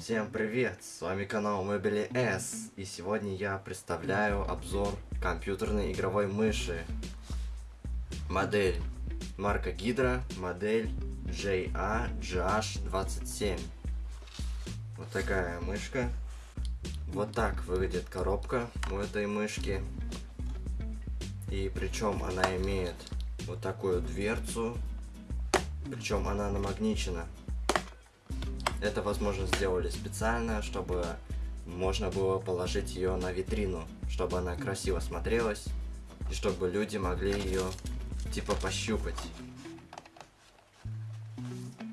Всем привет, с вами канал Mobile S, и сегодня я представляю обзор компьютерной игровой мыши. Модель марка Гидра, модель JA-GH27. Вот такая мышка. Вот так выглядит коробка у этой мышки. И причем она имеет вот такую дверцу, причем она намагничена. Это, возможно, сделали специально, чтобы можно было положить ее на витрину, чтобы она красиво смотрелась, и чтобы люди могли ее типа пощупать.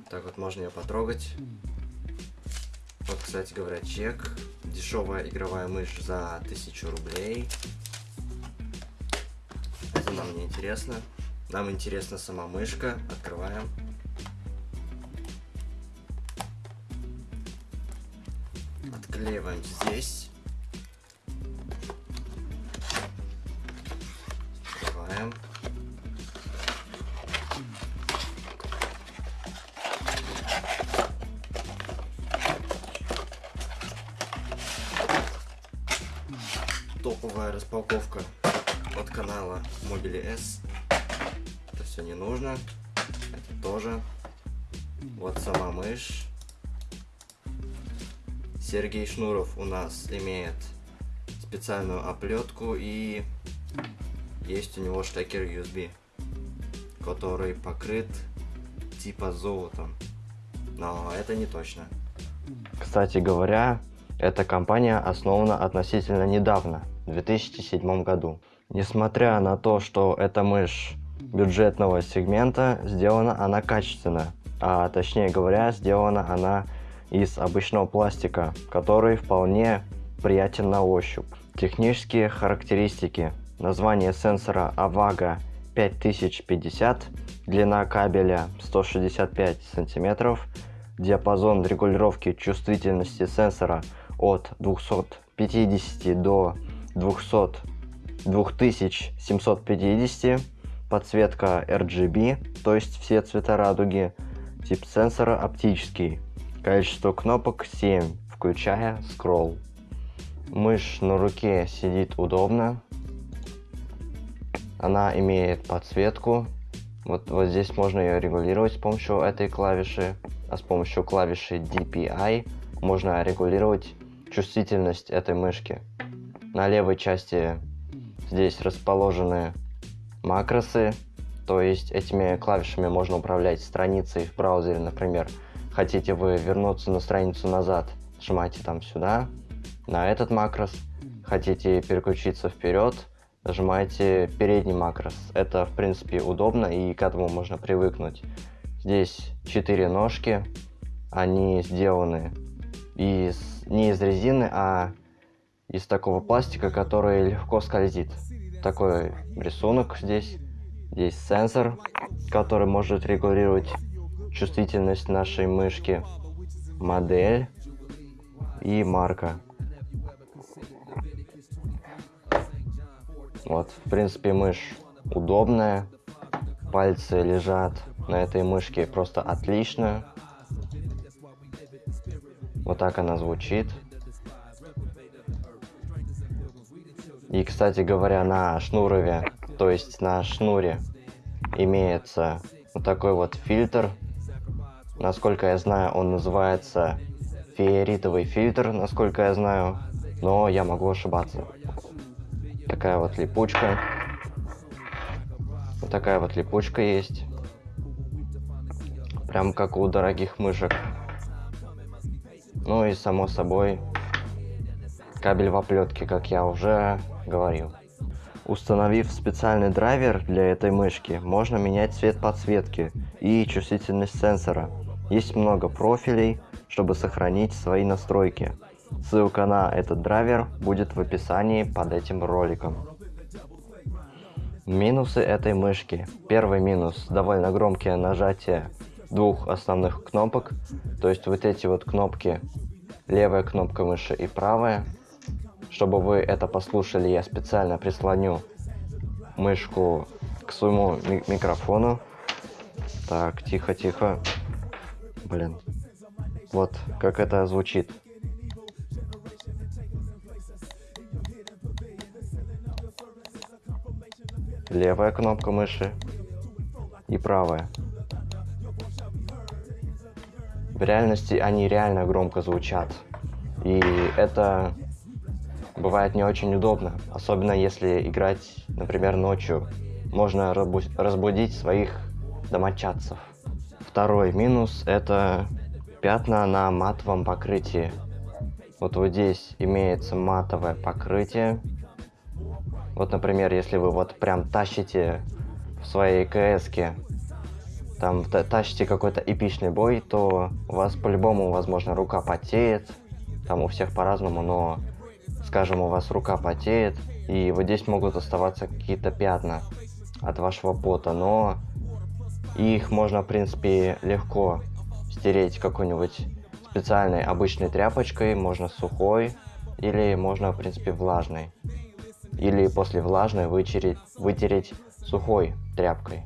Так вот можно ее потрогать. Вот, кстати говоря, чек. Дешевая игровая мышь за 1000 рублей. Это нам не интересно. Нам интересна сама мышка. Открываем. Отклеиваем здесь. Открываем. Топовая распаковка от канала Mobile S. Это все не нужно. Это тоже. Вот сама мышь. Сергей Шнуров у нас имеет специальную оплетку и есть у него штекер USB, который покрыт типа золотом. Но это не точно. Кстати говоря, эта компания основана относительно недавно, в 2007 году. Несмотря на то, что эта мышь бюджетного сегмента, сделана она качественно, а точнее говоря, сделана она из обычного пластика, который вполне приятен на ощупь. Технические характеристики. Название сенсора AVAGA 5050, длина кабеля 165 см, диапазон регулировки чувствительности сенсора от 250 до 200, 2750, подсветка RGB, то есть все цвета радуги, тип сенсора оптический, Количество кнопок 7, включая скролл. Мышь на руке сидит удобно. Она имеет подсветку. Вот, вот здесь можно ее регулировать с помощью этой клавиши. А с помощью клавиши DPI можно регулировать чувствительность этой мышки. На левой части здесь расположены макросы. То есть этими клавишами можно управлять страницей в браузере, например, Хотите вы вернуться на страницу назад, нажимаете там сюда, на этот макрос. Хотите переключиться вперед, нажимаете передний макрос. Это, в принципе, удобно и к этому можно привыкнуть. Здесь четыре ножки. Они сделаны из, не из резины, а из такого пластика, который легко скользит. Такой рисунок здесь. Здесь сенсор, который может регулировать чувствительность нашей мышки, модель и марка. Вот, в принципе, мышь удобная, пальцы лежат на этой мышке просто отлично. Вот так она звучит. И, кстати говоря, на шнурове, то есть на шнуре, имеется вот такой вот фильтр Насколько я знаю, он называется фиеритовый фильтр, насколько я знаю. Но я могу ошибаться. Такая вот липучка. Вот такая вот липучка есть. Прям как у дорогих мышек. Ну и само собой кабель в оплетке, как я уже говорил. Установив специальный драйвер для этой мышки, можно менять цвет подсветки и чувствительность сенсора. Есть много профилей, чтобы сохранить свои настройки. Ссылка на этот драйвер будет в описании под этим роликом. Минусы этой мышки. Первый минус – довольно громкие нажатия двух основных кнопок. То есть вот эти вот кнопки, левая кнопка мыши и правая. Чтобы вы это послушали, я специально прислоню мышку к своему ми микрофону. Так, тихо-тихо. Блин. Вот как это звучит. Левая кнопка мыши и правая. В реальности они реально громко звучат. И это бывает не очень удобно, особенно если играть, например, ночью. Можно разбудить своих домочадцев. Второй минус это пятна на матовом покрытии. Вот вот здесь имеется матовое покрытие. Вот, например, если вы вот прям тащите в своей кс там тащите какой-то эпичный бой, то у вас по-любому, возможно, рука потеет. Там у всех по-разному, но, скажем, у вас рука потеет, и вот здесь могут оставаться какие-то пятна от вашего пота, но их можно, в принципе, легко стереть какой-нибудь специальной обычной тряпочкой, можно сухой, или можно, в принципе, влажной. Или после влажной вытереть, вытереть сухой тряпкой.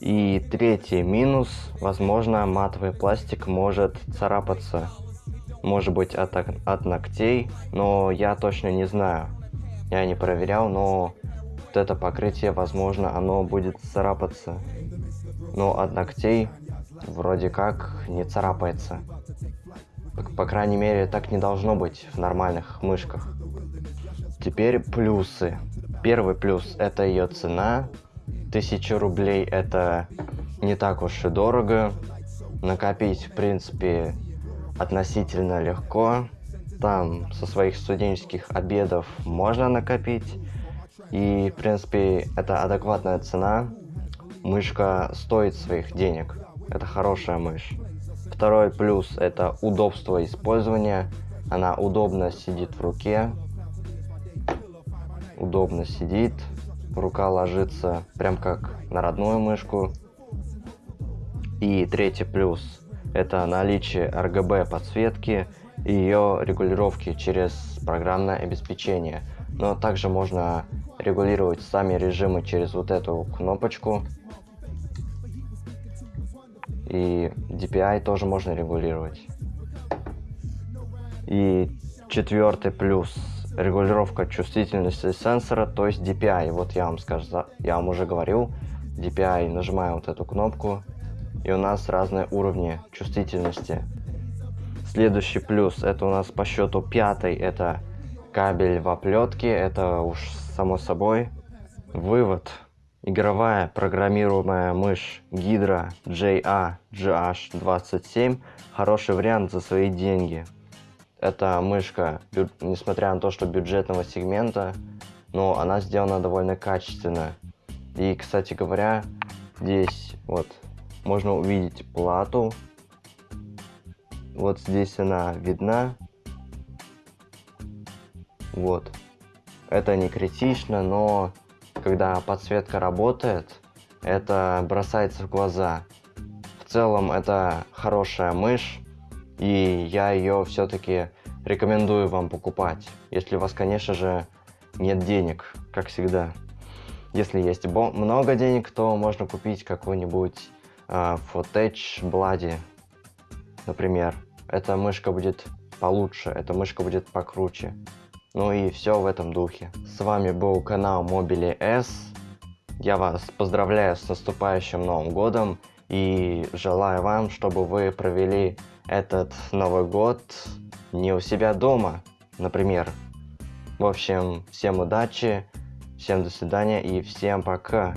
И третий минус, возможно, матовый пластик может царапаться. Может быть от, от ногтей, но я точно не знаю. Я не проверял, но вот это покрытие, возможно, оно будет царапаться. Но от ногтей вроде как не царапается. По крайней мере, так не должно быть в нормальных мышках. Теперь плюсы. Первый плюс это ее цена. 1000 рублей это не так уж и дорого. Накопить, в принципе, относительно легко. Там со своих студенческих обедов можно накопить. И, в принципе, это адекватная цена. Мышка стоит своих денег. Это хорошая мышь. Второй плюс это удобство использования. Она удобно сидит в руке. Удобно сидит. Рука ложится прям как на родную мышку. И третий плюс это наличие RGB подсветки и ее регулировки через программное обеспечение. Но также можно регулировать сами режимы через вот эту кнопочку и DPI тоже можно регулировать. И четвертый плюс регулировка чувствительности сенсора, то есть DPI. Вот я вам скажу, я вам уже говорил, DPI, нажимаем вот эту кнопку, и у нас разные уровни чувствительности. Следующий плюс, это у нас по счету пятый, это кабель в оплетке, это уж само собой. Вывод Игровая программируемая мышь Hydra JA-GH27 хороший вариант за свои деньги. Эта мышка, несмотря на то, что бюджетного сегмента, но она сделана довольно качественно. И, кстати говоря, здесь вот можно увидеть плату. Вот здесь она видна. Вот. Это не критично, но когда подсветка работает, это бросается в глаза. В целом это хорошая мышь, и я ее все-таки рекомендую вам покупать, если у вас, конечно же, нет денег, как всегда. Если есть много денег, то можно купить какой-нибудь э, Footage Bloody, например. Эта мышка будет получше, эта мышка будет покруче. Ну и все в этом духе. С вами был канал Mobile S. Я вас поздравляю с наступающим Новым Годом и желаю вам, чтобы вы провели этот Новый Год не у себя дома, например. В общем, всем удачи, всем до свидания и всем пока.